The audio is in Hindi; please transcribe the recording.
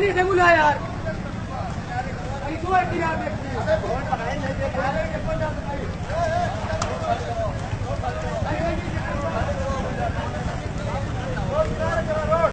नहीं देखूला यार